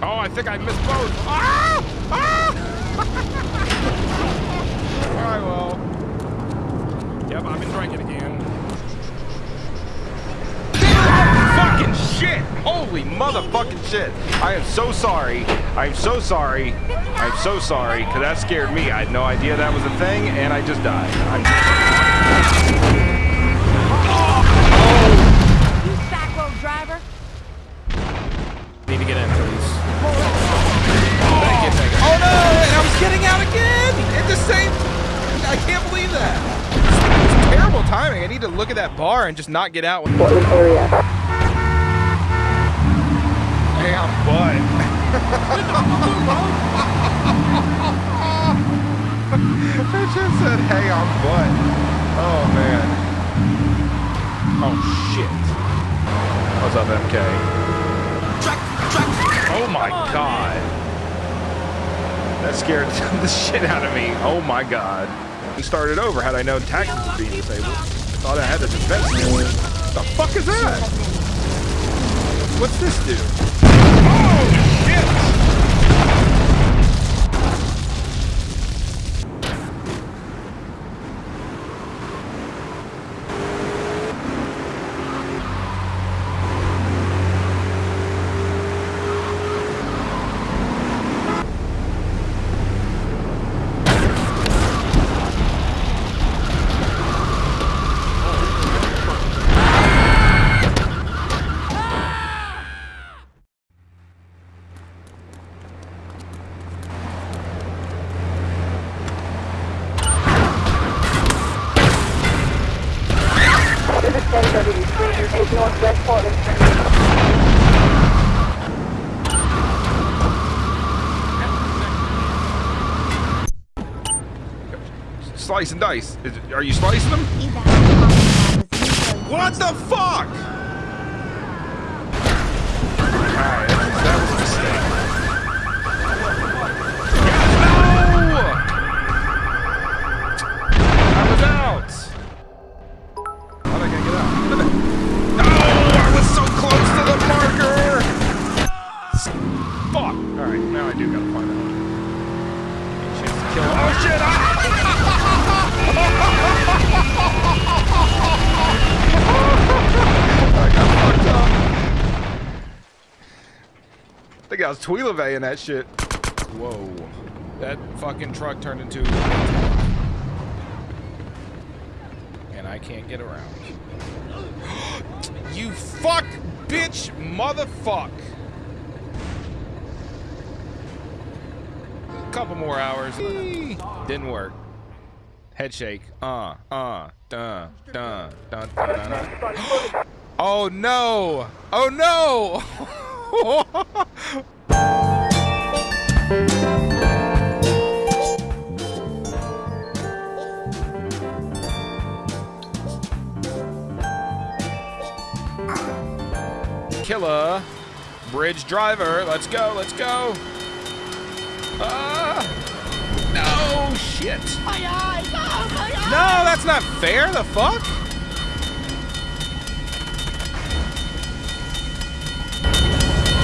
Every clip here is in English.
Oh, I think I missed both. Ah! Ah! All right, well. Yep, I've been drinking again. fucking shit! Holy motherfucking shit! I am so sorry. I am so sorry. I'm so sorry, because that scared me. I had no idea that was a thing, and I just died. And just not get out. When... Portland area. Damn butt. I just said, "Hey, I'm butt." Oh man. Oh, shit. What's up, MK? Oh, my God. That scared the shit out of me. Oh my god. We started over had I known taxes were being disabled. Thought I had the defense. The fuck is that? What's this do? Oh shit! Slice and dice. Is are you slicing them? What the fuck? I was Tweelavay that shit. Whoa. That fucking truck turned into... And I can't get around. you fuck, bitch, motherfuck. A couple more hours. Didn't work. Head shake. Uh, uh, dun, dun, dun, dun, dun. Oh no! Oh no! Killer. Bridge driver. Let's go, let's go. Ah! no, shit. No, that's not fair. The fuck?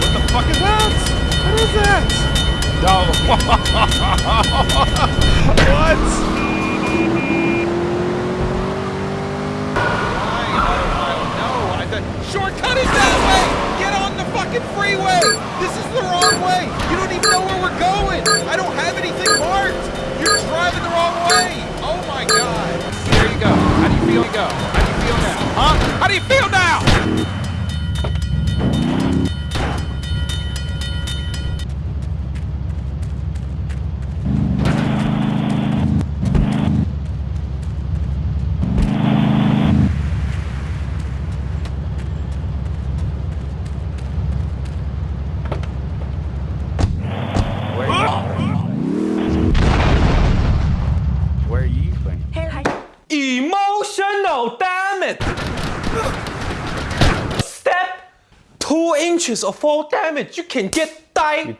What the fuck is that? What is that? No. what? Shortcut is that way! Get on the fucking freeway! This is the wrong way! You don't even know where we're going! I don't have anything marked! You're driving the wrong way! Oh my god! There you go. How do you feel? Go. How do you feel now? Huh? How do you feel now? Inches of fall damage. You can get die.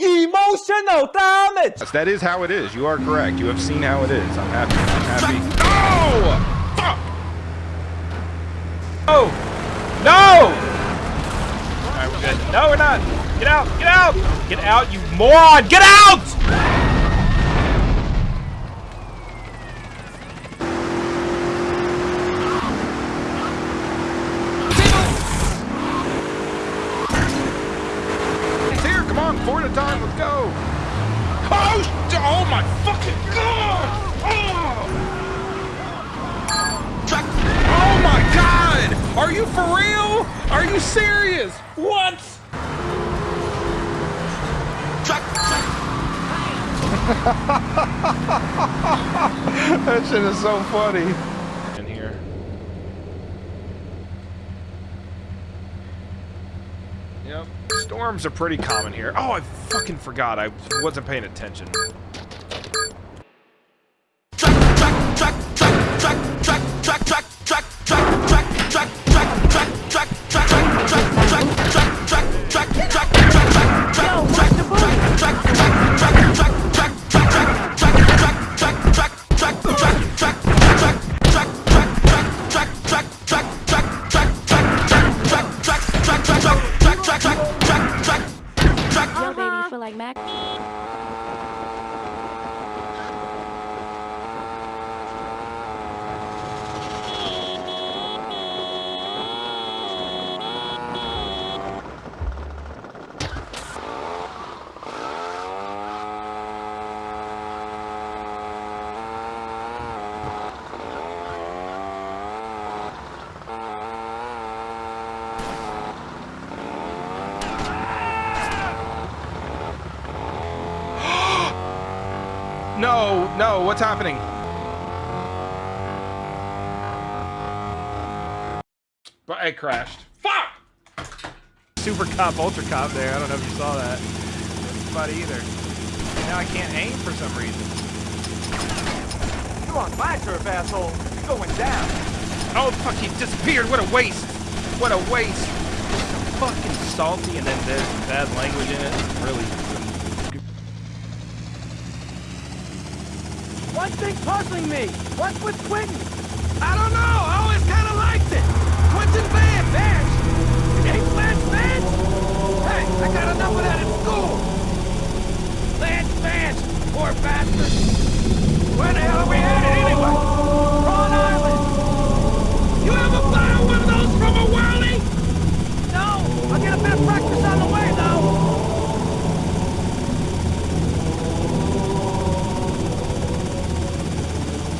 Emotional damage. Yes, that is how it is. You are correct. You have seen how it is. I'm happy. I'm happy. No! Fuck! Oh! No! Alright, we're good. No, we're not. Get out! Get out! Get out, you moron! Get out! My fucking god! Oh! Oh my god! Are you for real? Are you serious? What? that shit is so funny. In here. Yep. Storms are pretty common here. Oh, I fucking forgot. I wasn't paying attention. No, no, what's happening? But I crashed. Fuck! Super Cop, Ultra Cop there. I don't know if you saw that. But either. Now I can't aim for some reason. You're on my turf, asshole. You're going down. Oh, fuck, he disappeared. What a waste. What a waste. So fucking salty, and then there's bad language in it. Really. One thing's puzzling me. What's with Quentin? I don't know.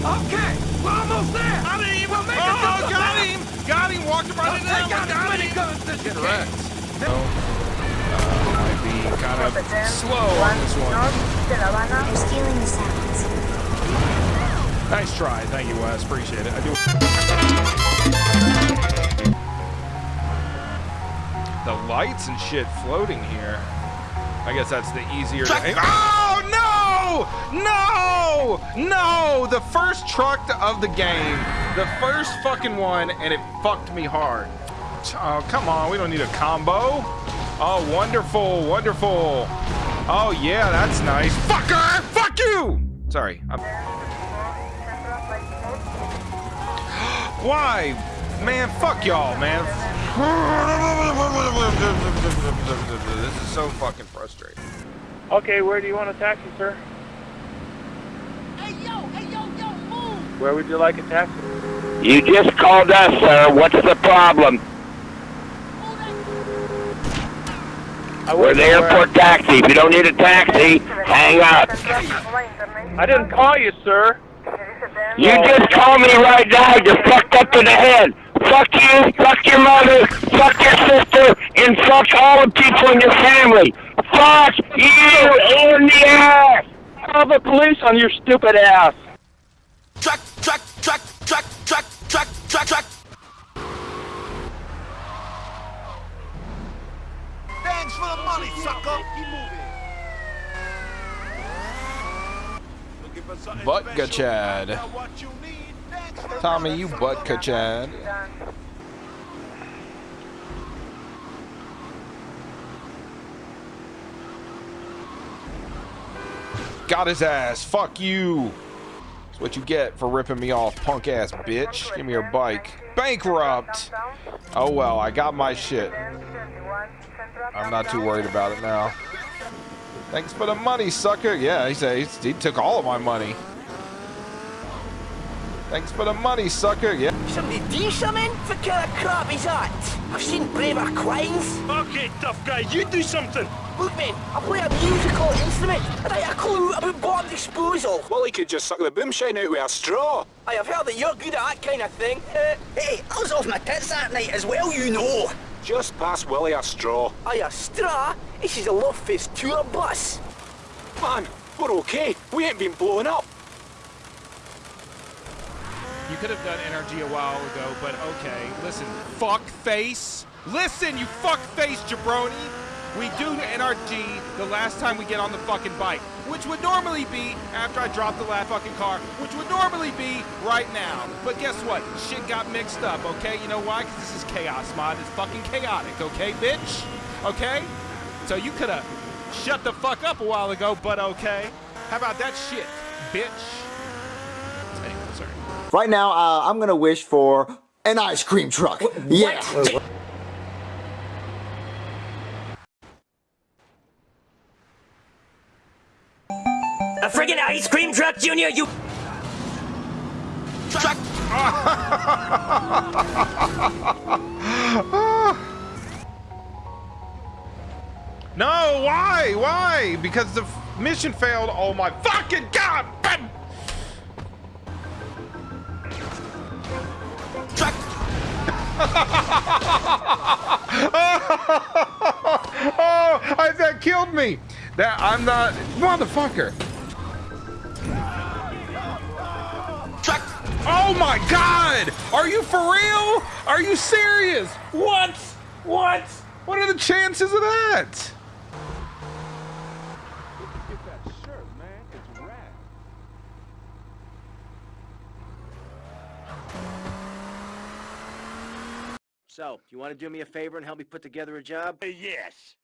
Okay, we're almost there. I didn't even make it. Oh, got him! Got him! Walked right into that Take one. out as Got many him! guns as you Get can. wrecked. So, uh, might be kind of slow on this one. They're stealing the sounds. Nice try. Thank you, Wes. Appreciate it. I do. The lights and shit floating here. I guess that's the easier. To... Oh no! No! The first truck of the game. The first fucking one, and it fucked me hard. Oh, come on. We don't need a combo. Oh, wonderful, wonderful. Oh, yeah, that's nice. Fucker! Fuck you! Sorry. I'm... Why? Man, fuck y'all, man. This is so fucking frustrating. Okay, where do you want a taxi, sir? Where would you like a taxi? You just called us, sir. What's the problem? I We're the know where- airport taxi. If you don't need a taxi, hang up. I didn't call you, sir. You just called me right now. You're fucked up in the head. Fuck you, fuck your mother, fuck your sister, and fuck all the people in your family. Fuck you in the ass. Call the police on your stupid ass. Truck, truck, truck, truck, truck, truck, truck, truck. Thanks for the money, sucker. Butka Chad. Tommy, you Butka Chad. Got his ass. Fuck you. What you get for ripping me off, punk ass bitch. Give me your bike. Bankrupt. Oh well, I got my shit. I'm not too worried about it now. Thanks for the money, sucker. Yeah, he said he took all of my money. Thanks for the money, sucker. Yeah. Somebody do something? What kind of crap is that? I've seen braver quines. Okay, tough guy, you do something. Look, man, I play a musical instrument. and I have a clue about bomb disposal. Well, he could just suck the boomshine out with a straw. I have heard that you're good at that kind of thing. Uh, hey, I was off my tits that night as well, you know. Just pass Willie a straw. Aye, a straw? This is a Love Fist tour bus. Man, we're okay. We ain't been blown up. You could have done energy a while ago, but okay. Listen, fuck face. Listen, you fuck face jabroni. We do NRG the last time we get on the fucking bike, which would normally be after I drop the last fucking car, which would normally be right now. But guess what? Shit got mixed up, okay? You know why? Because this is chaos mod. It's fucking chaotic, okay, bitch? Okay? So you could have shut the fuck up a while ago, but okay. How about that shit, bitch? Anyway, sorry. Right now, uh, I'm gonna wish for an ice cream truck. Yeah. A friggin' ice cream truck, Junior, you... Truck! no, why? Why? Because the mission failed. Oh my fucking god! Truck! oh, that killed me. That I'm not motherfucker. Oh my god! Are you for real? Are you serious? What? What? What are the chances of that? So, you want to do me a favor and help me put together a job? yes.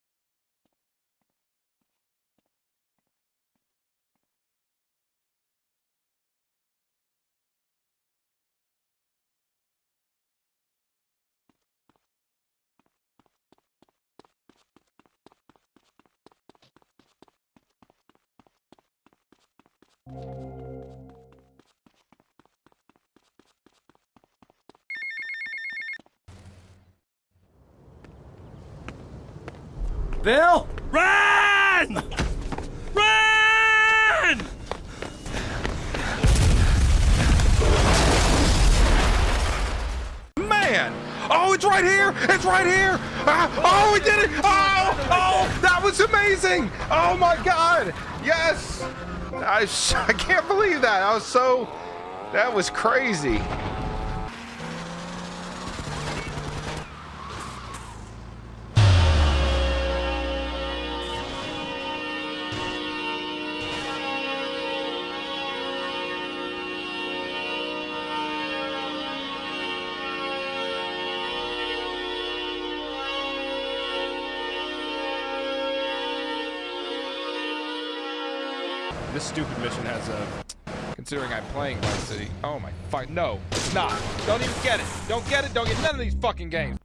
Bill? Run! Run! Man! Oh, it's right here! It's right here! Ah, oh, we did it! Oh, oh, that was amazing! Oh my God! Yes! I, I can't believe that. I was so, that was crazy. This stupid mission has a. Considering I'm playing Vice City. Oh my fuck. No, it's not. Don't even get it. Don't get it. Don't get none of these fucking games.